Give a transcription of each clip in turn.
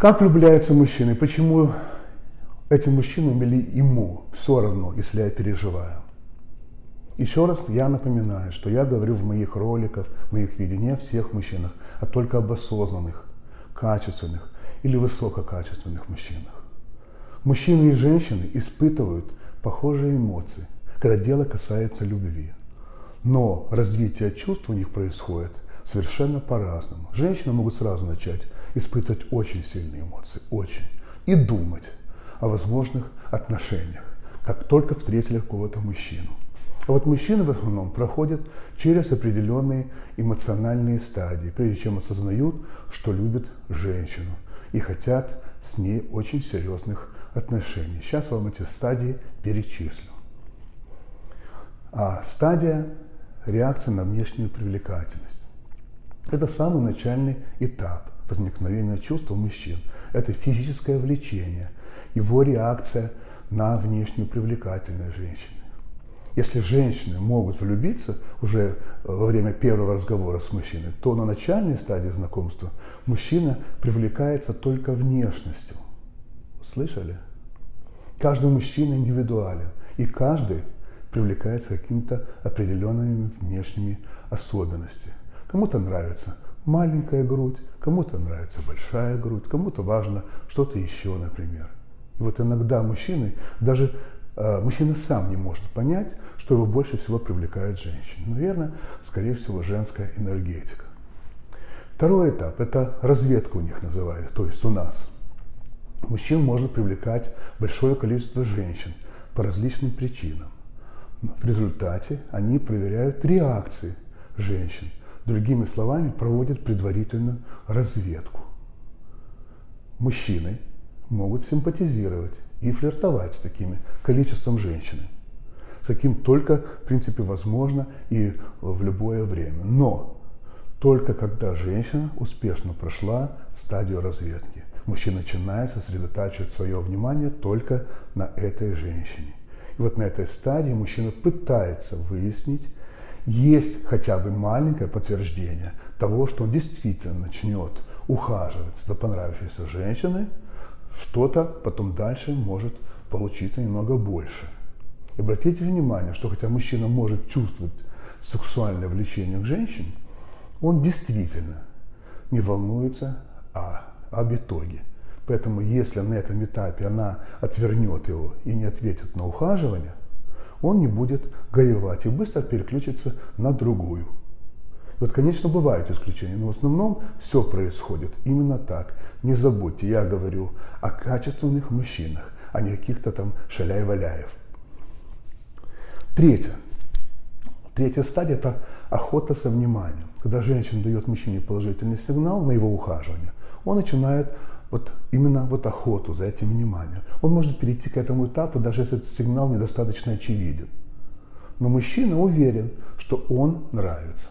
Как влюбляются мужчины? Почему этим мужчинам или ему все равно, если я переживаю? Еще раз я напоминаю, что я говорю в моих роликах, в моих видео не о всех мужчинах, а только об осознанных, качественных или высококачественных мужчинах. Мужчины и женщины испытывают похожие эмоции, когда дело касается любви. Но развитие чувств у них происходит совершенно по-разному. Женщины могут сразу начать испытывать очень сильные эмоции, очень, и думать о возможных отношениях, как только встретили какого-то мужчину. А вот мужчины в основном проходят через определенные эмоциональные стадии, прежде чем осознают, что любят женщину и хотят с ней очень серьезных отношений. Сейчас вам эти стадии перечислю. А стадия реакции на внешнюю привлекательность. Это самый начальный этап возникновения чувства мужчин. Это физическое влечение, его реакция на внешнюю привлекательность женщины. Если женщины могут влюбиться уже э, во время первого разговора с мужчиной, то на начальной стадии знакомства мужчина привлекается только внешностью. Слышали? Каждый мужчина индивидуален, и каждый привлекается какими-то определенными внешними особенностями. Кому-то нравится маленькая грудь, кому-то нравится большая грудь, кому-то важно что-то еще, например. И вот иногда мужчины, даже э, мужчина сам не может понять, что его больше всего привлекает женщина. Наверное, скорее всего, женская энергетика. Второй этап – это разведка у них называется, то есть у нас. Мужчин может привлекать большое количество женщин по различным причинам. В результате они проверяют реакции женщин. Другими словами, проводят предварительную разведку. Мужчины могут симпатизировать и флиртовать с таким количеством женщин, с каким только, в принципе, возможно и в любое время. Но только когда женщина успешно прошла стадию разведки, мужчина начинает сосредотачивать свое внимание только на этой женщине. И вот на этой стадии мужчина пытается выяснить, есть хотя бы маленькое подтверждение того, что он действительно начнет ухаживать за понравившейся женщиной, что-то потом дальше может получиться немного больше. И обратите внимание, что хотя мужчина может чувствовать сексуальное влечение к женщине, он действительно не волнуется о, об итоге. Поэтому если на этом этапе она отвернет его и не ответит на ухаживание, он не будет горевать и быстро переключится на другую. Вот, конечно, бывают исключения, но в основном все происходит именно так. Не забудьте, я говорю о качественных мужчинах, а не каких-то там шаляй-валяев. Третье. Третья стадия – это охота со вниманием. Когда женщина дает мужчине положительный сигнал на его ухаживание, он начинает вот именно вот охоту за этим вниманием. Он может перейти к этому этапу, даже если этот сигнал недостаточно очевиден. Но мужчина уверен, что он нравится.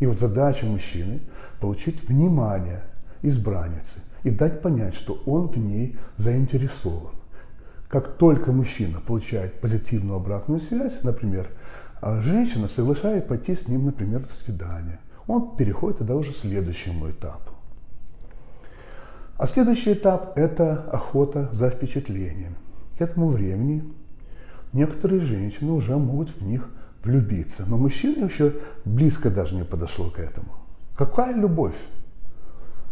И вот задача мужчины – получить внимание избранницы и дать понять, что он в ней заинтересован. Как только мужчина получает позитивную обратную связь, например, а женщина соглашает пойти с ним, например, на свидание, он переходит тогда уже к следующему этапу. А следующий этап – это охота за впечатлением. К этому времени некоторые женщины уже могут в них влюбиться, но мужчина еще близко даже не подошел к этому. Какая любовь?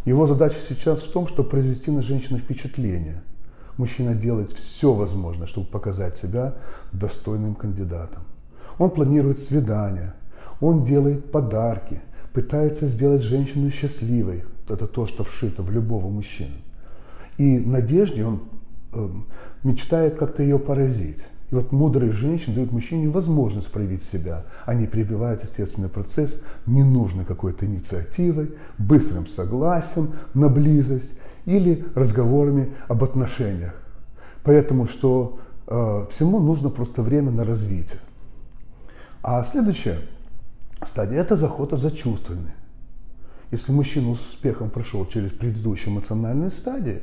Его задача сейчас в том, чтобы произвести на женщину впечатление. Мужчина делает все возможное, чтобы показать себя достойным кандидатом. Он планирует свидания, он делает подарки, пытается сделать женщину счастливой, это то, что вшито в любого мужчину. И в надежде он э, мечтает как-то ее поразить. И вот мудрые женщины дают мужчине возможность проявить себя. Они перебивают естественный процесс ненужной какой-то инициативой, быстрым согласием на близость или разговорами об отношениях. Поэтому что э, всему нужно просто время на развитие. А следующая стадия – это заход за чувствами. Если мужчина с успехом прошел через предыдущие эмоциональные стадии,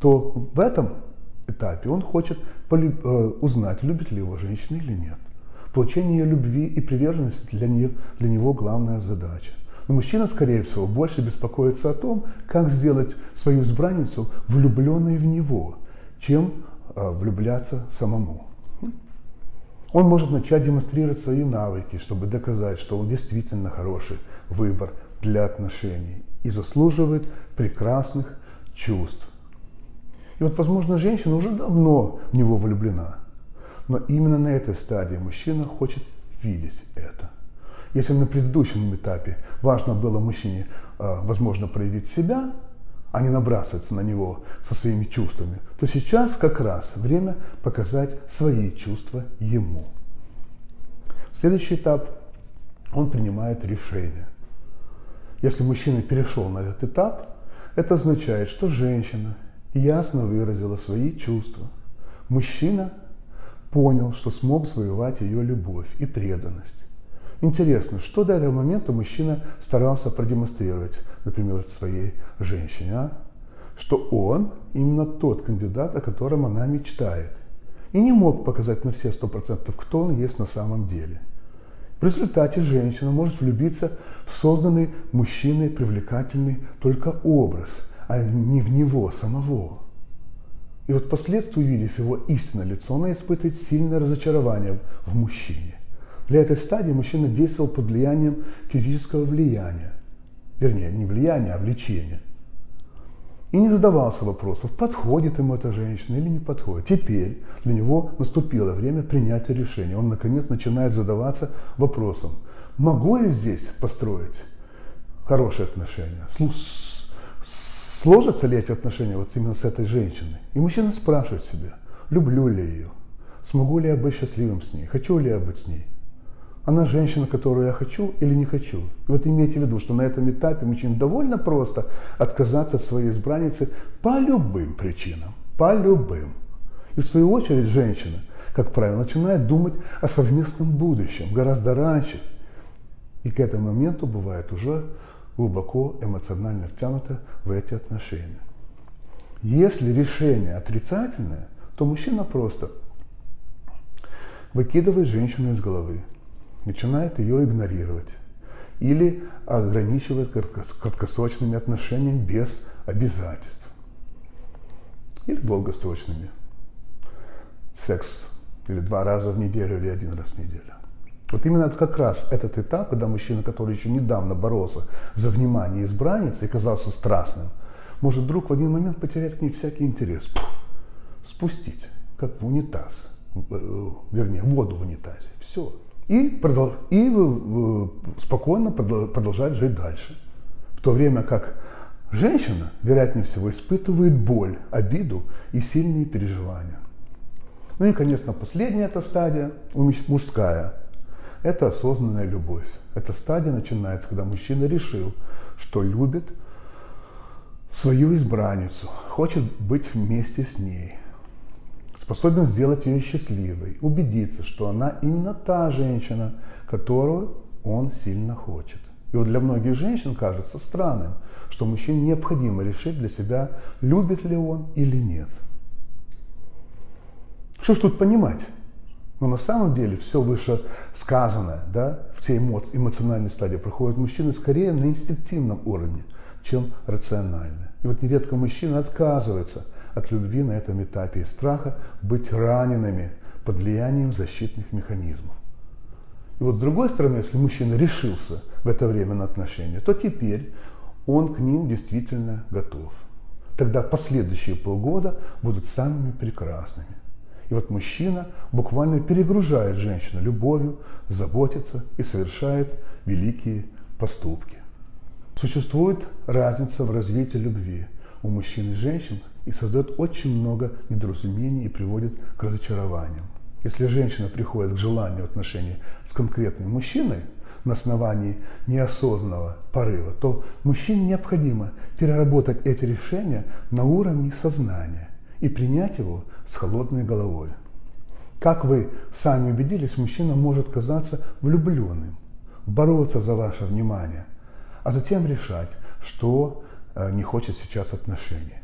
то в этом этапе он хочет э, узнать, любит ли его женщина или нет. Получение любви и приверженности для, нее, для него главная задача. Но мужчина, скорее всего, больше беспокоится о том, как сделать свою избранницу влюбленной в него, чем э, влюбляться самому. Он может начать демонстрировать свои навыки, чтобы доказать, что он действительно хороший выбор для отношений и заслуживает прекрасных чувств. И вот, возможно, женщина уже давно в него влюблена, но именно на этой стадии мужчина хочет видеть это. Если на предыдущем этапе важно было мужчине, а, возможно, проявить себя, а не набрасываться на него со своими чувствами, то сейчас как раз время показать свои чувства ему. Следующий этап – он принимает решение. Если мужчина перешел на этот этап, это означает, что женщина ясно выразила свои чувства. Мужчина понял, что смог завоевать ее любовь и преданность. Интересно, что до этого момента мужчина старался продемонстрировать, например, своей женщине, а? что он именно тот кандидат, о котором она мечтает. И не мог показать на все сто процентов, кто он есть на самом деле. В результате женщина может влюбиться в созданный мужчиной привлекательный только образ, а не в него самого. И вот впоследствии, увидев его истинное лицо, она испытывает сильное разочарование в мужчине. Для этой стадии мужчина действовал под влиянием физического влияния. Вернее, не влияния, а влечения. И не задавался вопросов, подходит ему эта женщина или не подходит. Теперь для него наступило время принятия решения. Он, наконец, начинает задаваться вопросом, могу я здесь построить хорошие отношения? Сложатся ли эти отношения вот именно с этой женщиной? И мужчина спрашивает себя, люблю ли ее? Смогу ли я быть счастливым с ней? Хочу ли я быть с ней? Она женщина, которую я хочу или не хочу. И вот имейте в виду, что на этом этапе мужчине довольно просто отказаться от своей избранницы по любым причинам. По любым. И в свою очередь женщина, как правило, начинает думать о совместном будущем гораздо раньше. И к этому моменту бывает уже глубоко эмоционально втянута в эти отношения. Если решение отрицательное, то мужчина просто выкидывает женщину из головы, начинает ее игнорировать или ограничивает краткосрочными отношениями без обязательств или долгосрочными. Секс или два раза в неделю или один раз в неделю. Вот именно это как раз этот этап, когда мужчина, который еще недавно боролся за внимание избранницы и казался страстным, может вдруг в один момент потерять к ней всякий интерес. Спустить, как в унитаз, э, вернее, воду в унитазе. Все и, продол- и спокойно продолжать жить дальше. В то время как женщина, вероятнее всего, испытывает боль, обиду и сильные переживания. Ну и, конечно, последняя эта стадия, мужская, это осознанная любовь. Эта стадия начинается, когда мужчина решил, что любит свою избранницу, хочет быть вместе с ней, способен сделать ее счастливой, убедиться, что она именно та женщина, которую он сильно хочет. И вот для многих женщин кажется странным, что мужчине необходимо решить для себя, любит ли он или нет. Что ж тут понимать? Но на самом деле все выше сказанное, да, все эмоции, эмоциональные стадии проходят мужчины скорее на инстинктивном уровне, чем рационально. И вот нередко мужчина отказывается – от любви на этом этапе и страха быть ранеными под влиянием защитных механизмов. И вот с другой стороны, если мужчина решился в это время на отношения, то теперь он к ним действительно готов. Тогда последующие полгода будут самыми прекрасными. И вот мужчина буквально перегружает женщину любовью, заботится и совершает великие поступки. Существует разница в развитии любви у мужчин и женщин, и создает очень много недоразумений и приводит к разочарованиям. Если женщина приходит к желанию отношений с конкретным мужчиной на основании неосознанного порыва, то мужчине необходимо переработать эти решения на уровне сознания и принять его с холодной головой. Как вы сами убедились, мужчина может казаться влюбленным, бороться за ваше внимание, а затем решать, что не хочет сейчас отношений.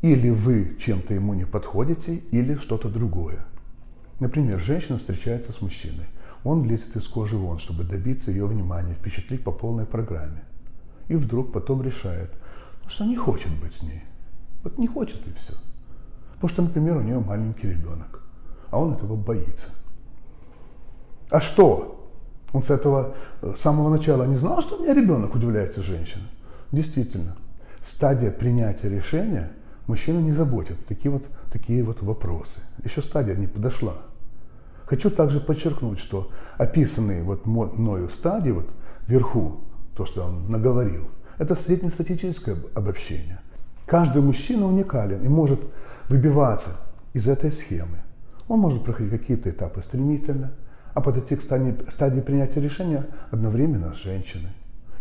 Или вы чем-то ему не подходите, или что-то другое. Например, женщина встречается с мужчиной. Он лезет из кожи вон, чтобы добиться ее внимания, впечатлить по полной программе. И вдруг потом решает, что не хочет быть с ней. Вот не хочет и все. Потому что, например, у нее маленький ребенок, а он этого боится. А что? Он с этого с самого начала не знал, что у меня ребенок, удивляется женщина. Действительно, стадия принятия решения мужчину не заботит. Такие вот, такие вот вопросы. Еще стадия не подошла. Хочу также подчеркнуть, что описанные вот мною стадии вот вверху, то, что он наговорил, это среднестатистическое обобщение. Каждый мужчина уникален и может выбиваться из этой схемы. Он может проходить какие-то этапы стремительно, а подойти к стадии принятия решения одновременно с женщиной.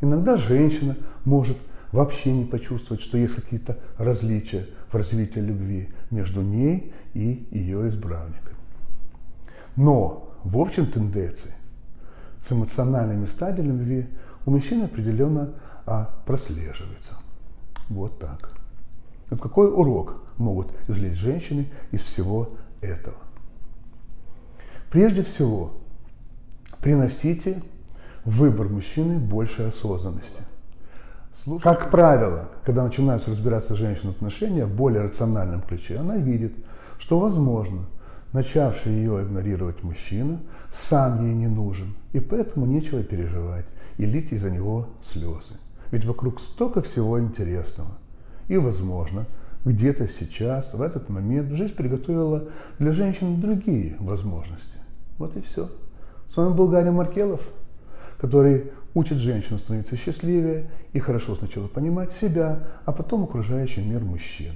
Иногда женщина может вообще не почувствовать, что есть какие-то различия в развитии любви между ней и ее избранником. Но в общем тенденции с эмоциональными стадиями любви у мужчин определенно а, прослеживается. Вот так. Вот какой урок могут извлечь женщины из всего этого? Прежде всего, приносите выбор мужчины больше осознанности. Как правило, когда начинаются разбираться женщины в отношениях в более рациональном ключе, она видит, что возможно, начавший ее игнорировать мужчина сам ей не нужен, и поэтому нечего переживать и лить из-за него слезы. Ведь вокруг столько всего интересного. И, возможно, где-то сейчас, в этот момент, жизнь приготовила для женщин другие возможности. Вот и все. С вами был Гарри Маркелов, который учит женщин становиться счастливее и хорошо сначала понимать себя, а потом окружающий мир мужчин.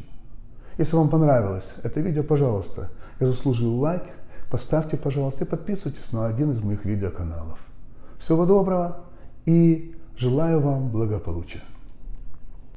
Если вам понравилось это видео, пожалуйста, я заслужил лайк, поставьте, пожалуйста, и подписывайтесь на один из моих видеоканалов. Всего доброго и желаю вам благополучия.